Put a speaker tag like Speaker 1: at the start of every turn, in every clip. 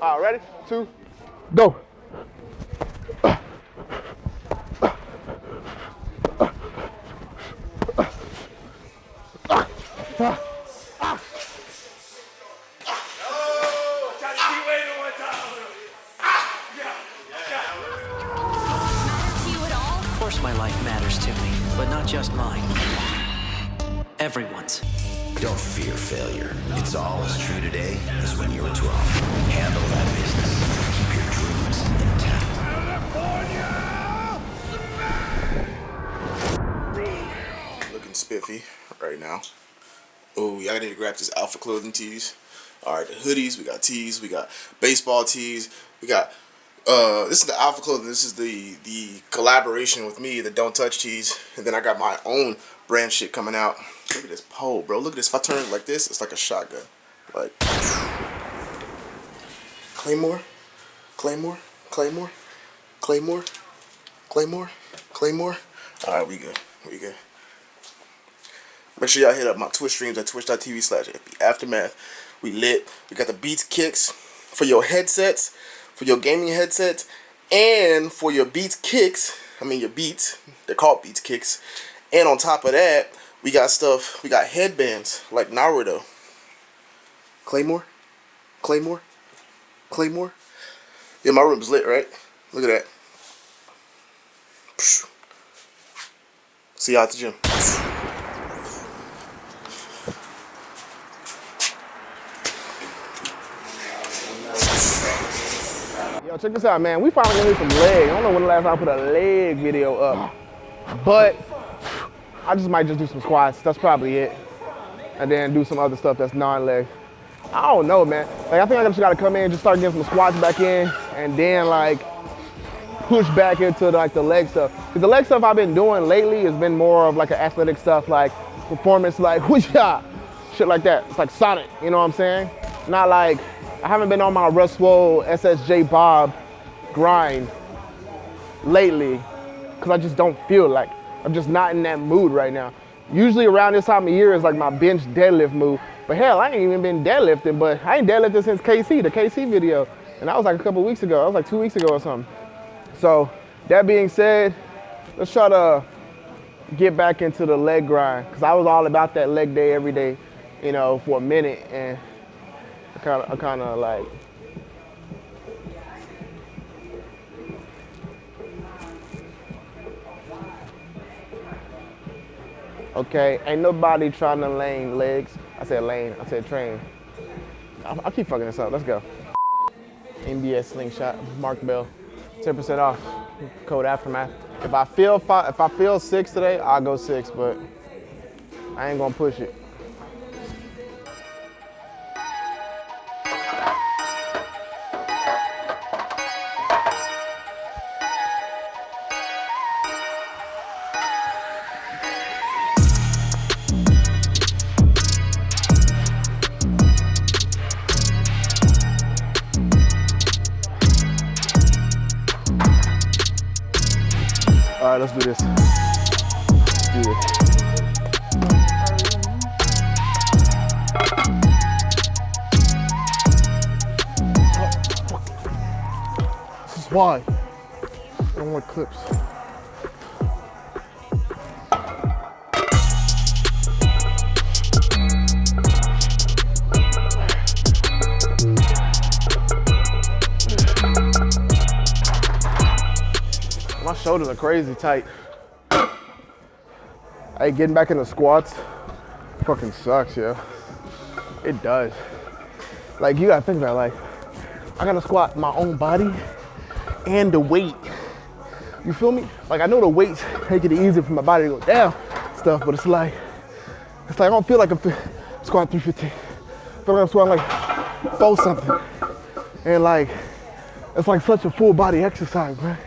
Speaker 1: All right, ready? Two, go.
Speaker 2: Of
Speaker 3: now. Oh, y'all need to grab this Alpha Clothing tees. All right, the hoodies. We got tees. We got baseball tees. We got uh, this is the Alpha Clothing. This is the the collaboration with me, the Don't Touch tees, and then I got my own brand shit coming out. Look at this pole, bro. Look at this. If I turn it like this, it's like a shotgun. Like Claymore, Claymore, Claymore, Claymore, Claymore, Claymore. All right, we good. We good. Make sure y'all hit up my Twitch streams at twitch.tv slash aftermath. We lit. We got the Beats kicks for your headsets, for your gaming headsets, and for your Beats kicks. I mean your Beats. They're called Beats kicks. And on top of that, we got stuff. We got headbands like Naruto. Claymore, Claymore, Claymore. Yeah, my room's lit, right? Look at that. See y'all at the gym.
Speaker 1: Yo, check this out, man. We finally gonna do some leg. I don't know when the last time I put a leg video up, but I just might just do some squats. That's probably it, and then do some other stuff that's non-leg. I don't know, man. Like I think I just gotta come in just start getting some squats back in, and then like push back into like the leg stuff. Cause the leg stuff I've been doing lately has been more of like an athletic stuff, like performance, like whoosh shit like that. It's like Sonic, you know what I'm saying? Not like I haven't been on my Russ Swole, SSJ Bob grind lately because I just don't feel like I'm just not in that mood right now. Usually around this time of year is like my bench deadlift mood. But hell, I ain't even been deadlifting, but I ain't deadlifted since KC, the KC video. And that was like a couple weeks ago. That was like two weeks ago or something. So that being said, let's try to get back into the leg grind because I was all about that leg day every day, you know, for a minute. And I kind of, I kind of like, okay, ain't nobody trying to lane legs. I said lane, I said train. I, I keep fucking this up, let's go. NBS slingshot, Mark Bell, 10% off, code aftermath. If I feel five, if I feel six today, I'll go six, but I ain't gonna push it. All right, let's do this. Let's do this. Is why I don't want clips. My shoulders are crazy tight. Hey, getting back in the squats fucking sucks, yeah. It does. Like, you gotta think about it, like, I gotta squat my own body and the weight. You feel me? Like, I know the weights make it easier for my body to go down, stuff, but it's like, it's like I don't feel like I'm squatting 315. I feel like I'm squatting like four something. And like, it's like such a full body exercise, man.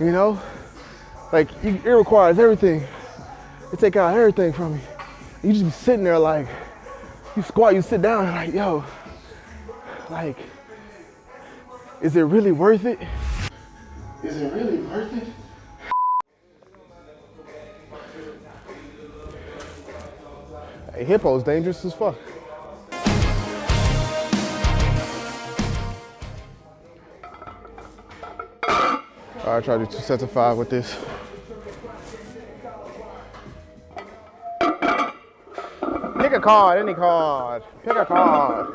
Speaker 1: You know? Like, it requires everything. It take out everything from you. You just be sitting there like, you squat, you sit down, and like, yo, like, is it really worth it? Is it really worth it? Hey, hippo's dangerous as fuck. Right, try to do two sets of five with this. Pick a card, any card. Pick a card.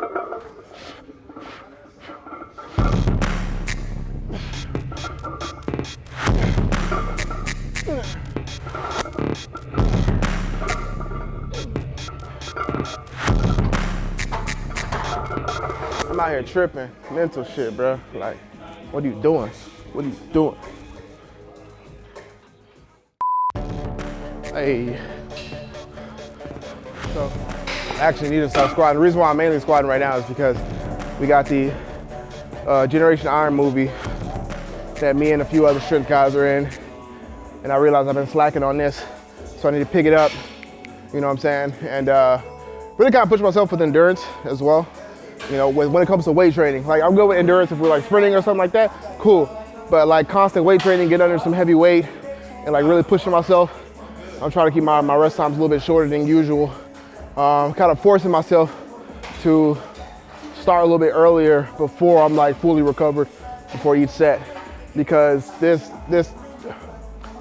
Speaker 1: I'm out here tripping, mental shit, bro. Like, what are you doing? What are you doing? Hey. So, I actually need to start squatting. The reason why I'm mainly squatting right now is because we got the uh, Generation Iron movie that me and a few other strength guys are in. And I realized I've been slacking on this, so I need to pick it up. You know what I'm saying? And uh, really kind of push myself with endurance as well. You know, when, when it comes to weight training, like I'm good with endurance if we're like sprinting or something like that, cool. But like constant weight training, get under some heavy weight and like really pushing myself. I'm trying to keep my, my rest times a little bit shorter than usual. Um, kind of forcing myself to start a little bit earlier before I'm like fully recovered before each set. Because this, this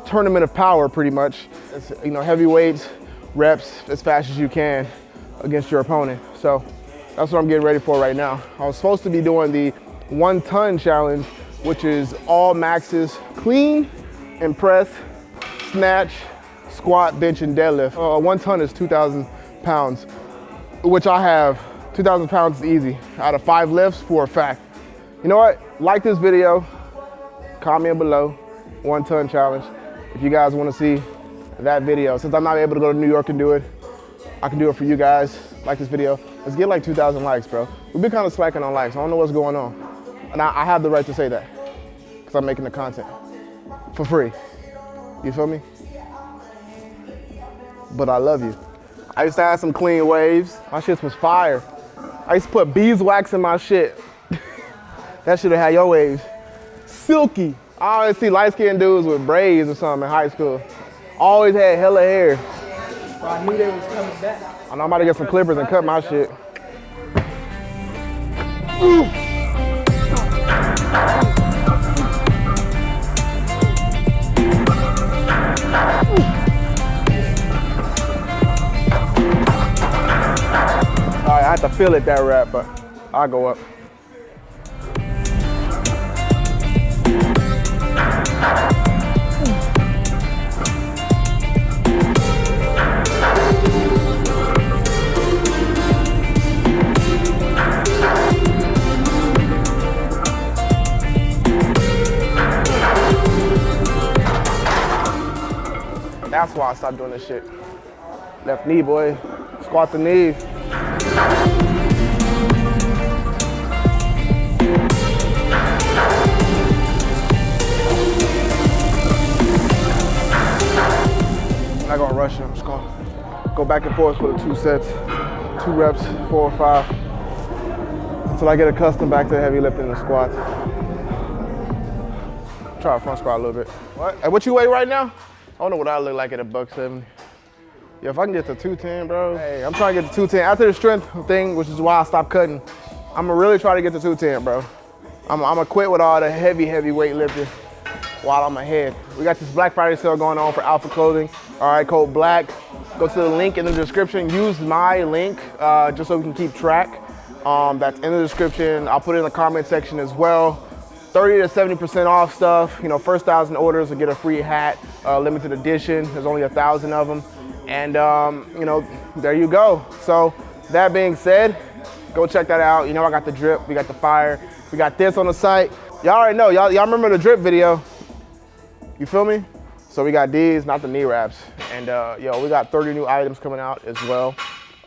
Speaker 1: tournament of power pretty much, it's, you know, heavy weights, reps as fast as you can against your opponent. So that's what I'm getting ready for right now. I was supposed to be doing the one ton challenge, which is all maxes, clean and press, snatch, squat, bench, and deadlift. Uh, one ton is 2,000 pounds, which I have. 2,000 pounds is easy. Out of five lifts for a fact. You know what? Like this video, comment below, one ton challenge. If you guys wanna see that video, since I'm not able to go to New York and do it, I can do it for you guys. Like this video. Let's get like 2,000 likes, bro. We've been kind of slacking on likes. I don't know what's going on. And I, I have the right to say that because I'm making the content for free. You feel me? But I love you. I used to have some clean waves. My shit was fire. I used to put beeswax in my shit. that should have had your waves. Silky. I always see light-skinned dudes with braids or something in high school. Always had hella hair.
Speaker 4: I knew they was coming back.
Speaker 1: I know I'm about to get some clippers and cut my shit. All have to feel it that rap, but I'll go up. That's why I stopped doing this shit. Left knee, boy. Squat the knee. I'm not gonna rush it. I'm just gonna go back and forth for the two sets, two reps, four or five, until I get accustomed back to heavy lifting and squats. Try a front squat a little bit. What? Hey, what you weigh right now? I don't know what I look like at a buck 70. Yeah, if I can get to 210, bro. Hey, I'm trying to get to 210. After the strength thing, which is why I stopped cutting, I'm gonna really try to get to 210, bro. I'm, I'm gonna quit with all the heavy, heavy weightlifting while I'm ahead. We got this Black Friday sale going on for Alpha Clothing. All right, code BLACK. Go to the link in the description. Use my link uh, just so we can keep track. Um, that's in the description. I'll put it in the comment section as well. 30 to 70% off stuff. You know, first thousand orders will get a free hat, uh, limited edition. There's only a thousand of them. And um, you know, there you go. So that being said, go check that out. You know, I got the drip, we got the fire, we got this on the site. Y'all already know, y'all remember the drip video. You feel me? So we got these, not the knee wraps. And uh, yo, we got 30 new items coming out as well.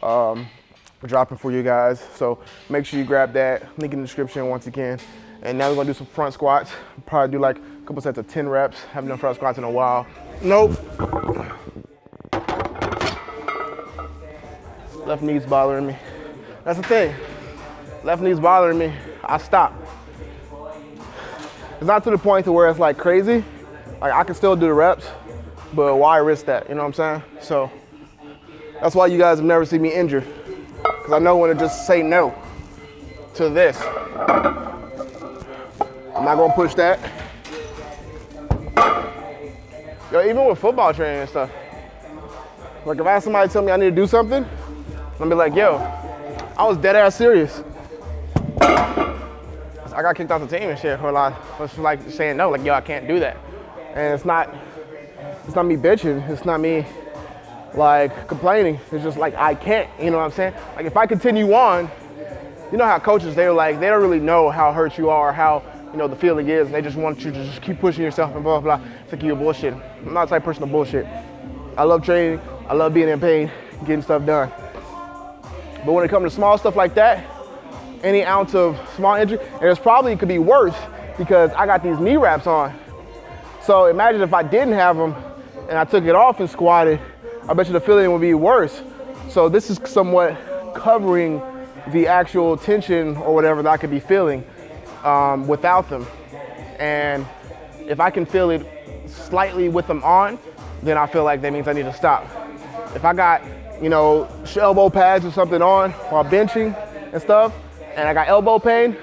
Speaker 1: Um, dropping for you guys. So make sure you grab that, link in the description once again. And now we're gonna do some front squats. Probably do like a couple sets of 10 reps. Haven't done front squats in a while. Nope. Left knee's bothering me. That's the thing. Left knee's bothering me. I stop. It's not to the point to where it's like crazy. Like I can still do the reps, but why risk that? You know what I'm saying? So that's why you guys have never seen me injured. Cause I know when to just say no to this. I'm not gonna push that. Yo, even with football training and stuff. Like if I have somebody tell me I need to do something, I'm be like, yo, I was dead ass serious. I got kicked off the team and shit for a lot, for like saying no, like yo, I can't do that. And it's not, it's not me bitching. It's not me like complaining. It's just like I can't. You know what I'm saying? Like if I continue on, you know how coaches they're like they don't really know how hurt you are, how you know the feeling is. and They just want you to just keep pushing yourself and blah blah. blah. It's like you're bullshit. I'm not the type of person to bullshit. I love training. I love being in pain, getting stuff done. But when it comes to small stuff like that, any ounce of small injury, and it's probably could be worse because I got these knee wraps on. So imagine if I didn't have them and I took it off and squatted, I bet you the feeling would be worse. So this is somewhat covering the actual tension or whatever that I could be feeling um, without them. And if I can feel it slightly with them on, then I feel like that means I need to stop. If I got, you know, elbow pads or something on while benching and stuff, and I got elbow pain,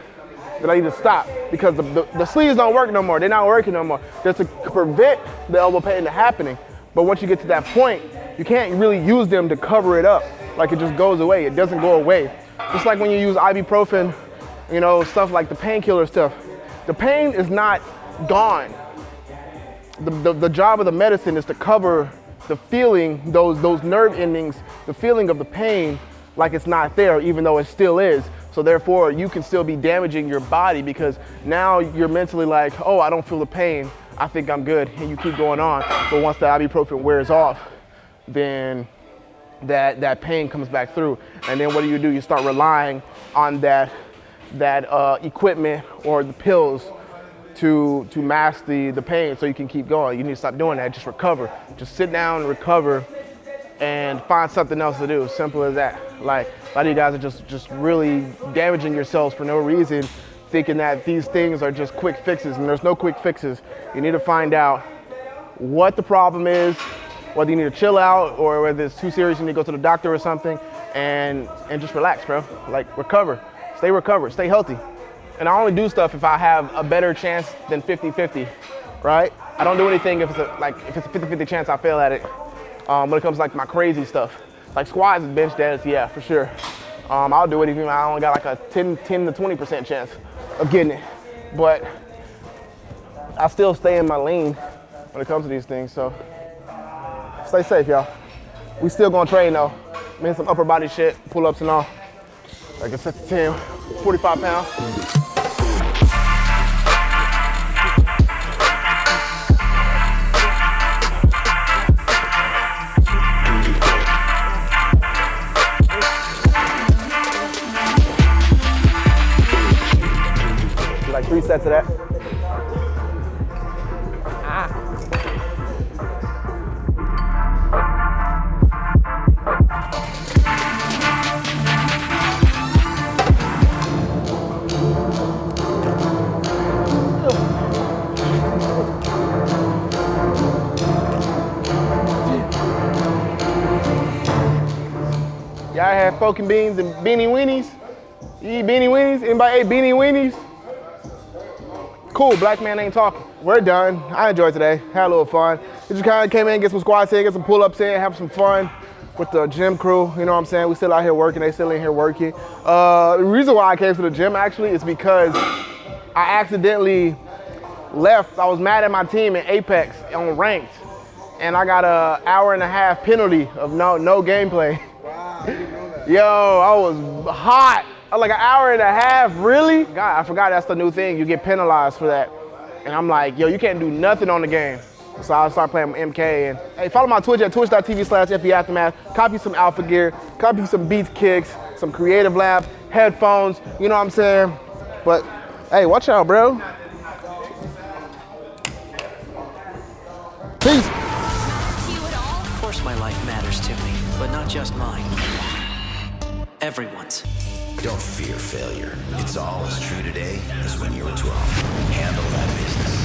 Speaker 1: then I need to stop because the, the, the sleeves don't work no more. They're not working no more. Just to prevent the elbow pain from happening. But once you get to that point, you can't really use them to cover it up. Like it just goes away. It doesn't go away. Just like when you use ibuprofen, you know, stuff like the painkiller stuff. The pain is not gone. The, the, the job of the medicine is to cover the feeling, those, those nerve endings, the feeling of the pain like it's not there, even though it still is. So therefore, you can still be damaging your body because now you're mentally like, oh, I don't feel the pain. I think I'm good, and you keep going on. But once the ibuprofen wears off, then that, that pain comes back through. And then what do you do? You start relying on that, that uh, equipment or the pills to, to mask the, the pain so you can keep going. You need to stop doing that, just recover. Just sit down recover and find something else to do, simple as that. Like a lot of you guys are just, just really damaging yourselves for no reason, thinking that these things are just quick fixes and there's no quick fixes. You need to find out what the problem is, whether you need to chill out or whether it's too serious, you need to go to the doctor or something and, and just relax, bro. Like recover, stay recovered, stay healthy. And I only do stuff if I have a better chance than 50-50, right? I don't do anything if it's a, like, if it's a 50-50 chance I fail at it. Um, when it comes to like my crazy stuff. Like squats and bench deads, yeah, for sure. Um, I'll do it even if I only got like a 10, 10 to 20% chance of getting it. But I still stay in my lane when it comes to these things, so stay safe, y'all. We still gonna train though. I mean, some upper body shit, pull-ups and all. Like a set to 10, 45 pounds. Three sets of that. Y'all have poking beans and beanie weenies? You eat beanie weenies? Anybody ate beanie weenies? Cool, black man ain't talking. We're done. I enjoyed today. Had a little fun. We just kind of came in, get some squats in, get some pull-ups in, have some fun with the gym crew. You know what I'm saying? We still out here working. They still in here working. Uh, the reason why I came to the gym actually is because I accidentally left. I was mad at my team in Apex on ranked, and I got a hour and a half penalty of no no gameplay. Wow, Yo, I was hot. Like an hour and a half, really? God, I forgot that's the new thing. You get penalized for that. And I'm like, yo, you can't do nothing on the game. So I started playing MK and hey, follow my Twitch at twitch.tv slash Aftermath. Copy some Alpha Gear, copy some Beats Kicks, some Creative Lab, headphones, you know what I'm saying? But hey, watch out, bro. Peace.
Speaker 2: Of course my life matters to me, but not just mine. Everyone's.
Speaker 5: Don't fear failure. It's all as true today as when you were 12. Handle that business.